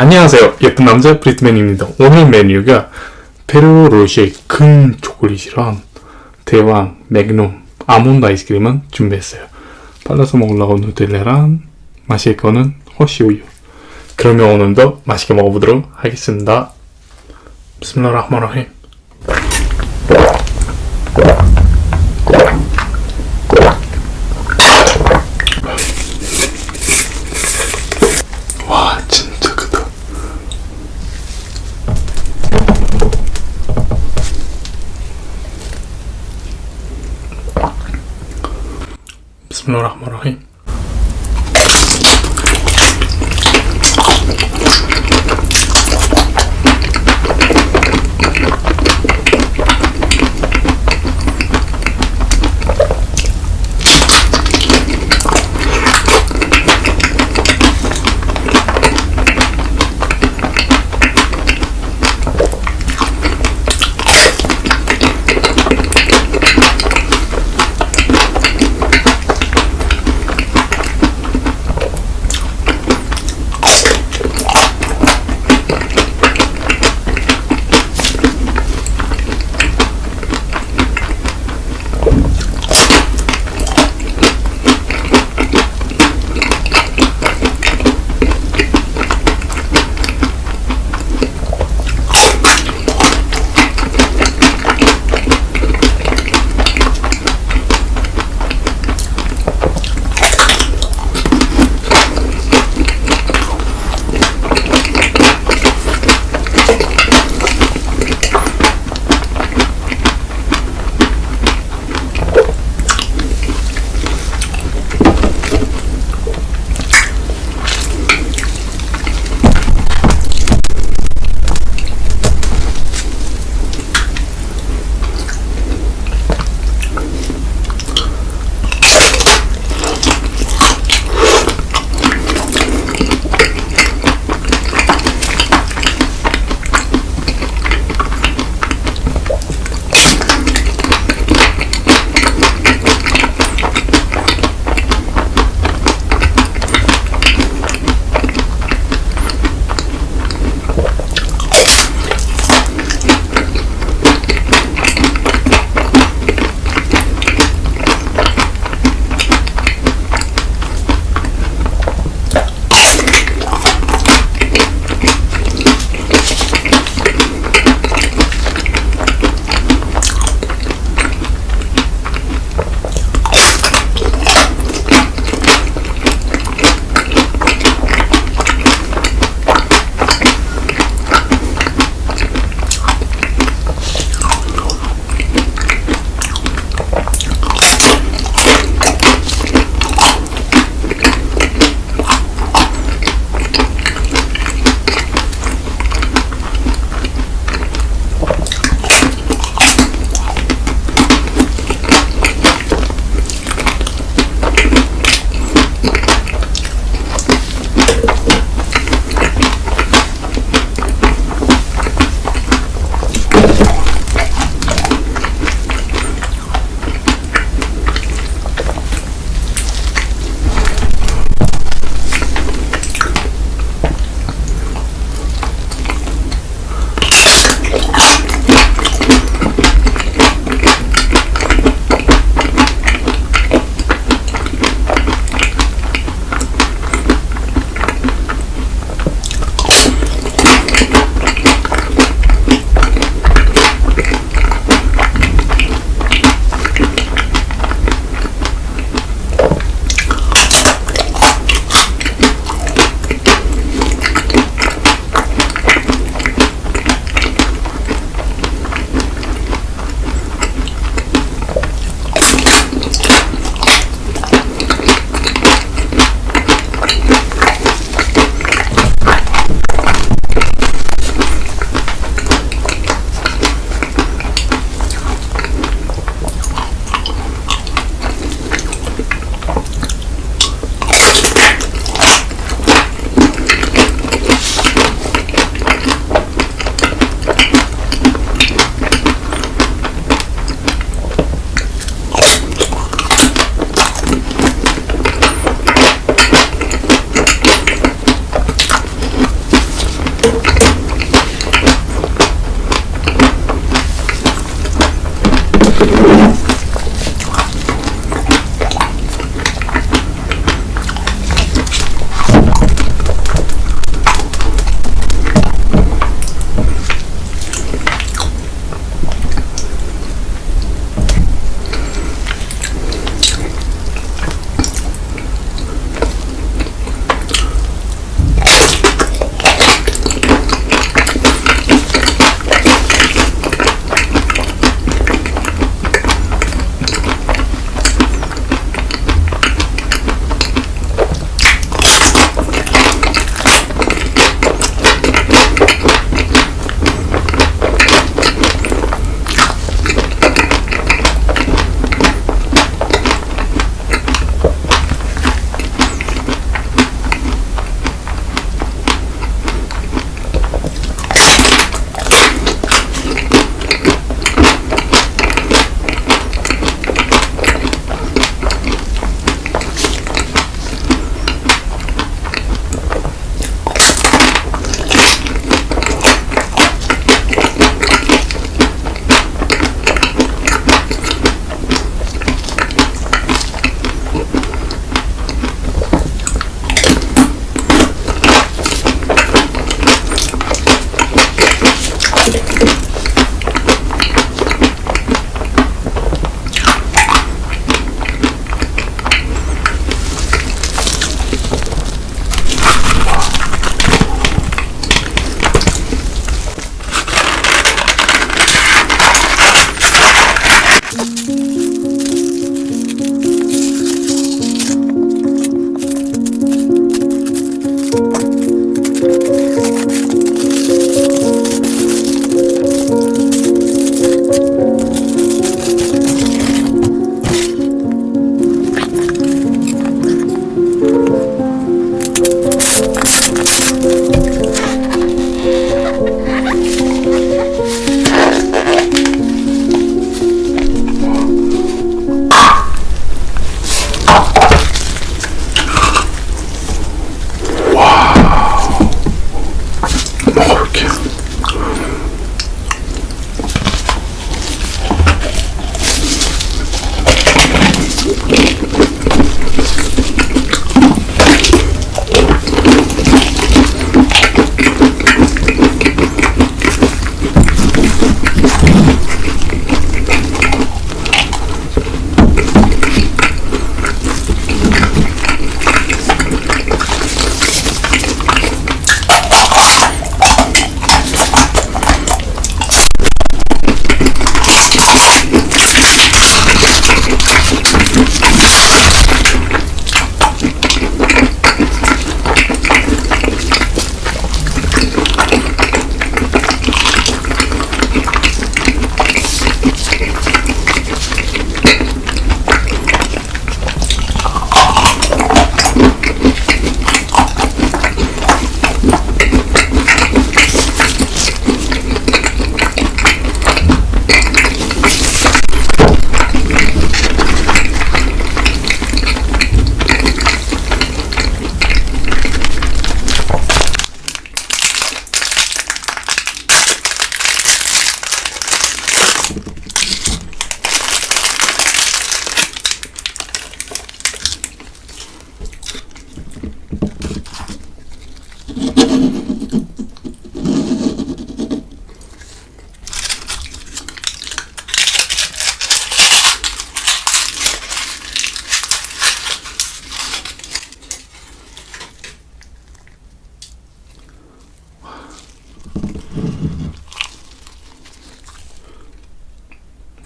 안녕하세요. 예쁜 남자 브리트맨입니다. 오늘 메뉴가 페르로쉐 큰 초콜릿이랑 대왕 맥놈 아몬드 아이스크림은 준비했어요. 발라서 먹으려고 누텔라랑 마실 거는 허쉬우유. 그러면 오늘도 맛있게 먹어보도록 하겠습니다. 비스밀라흐마니라힘. 와 진짜 크다. 비스밀라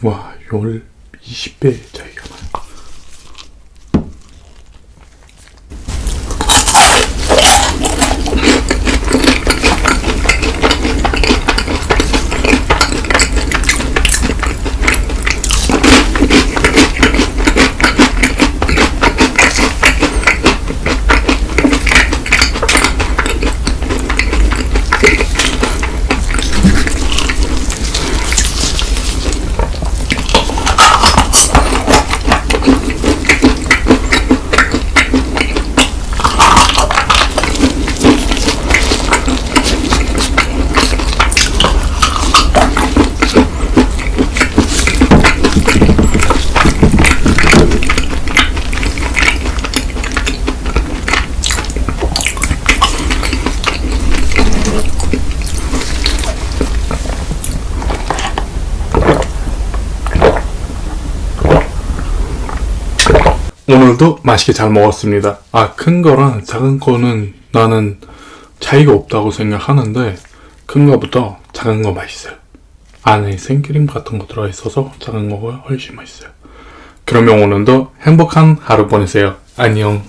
와, 열 20배 차이 오늘도 맛있게 잘 먹었습니다. 아, 큰 거랑 작은 거는 나는 차이가 없다고 생각하는데, 큰 거보다 작은 거 맛있어요. 안에 생크림 같은 거 들어있어서 작은 거가 훨씬 맛있어요. 그러면 오늘도 행복한 하루 보내세요. 안녕.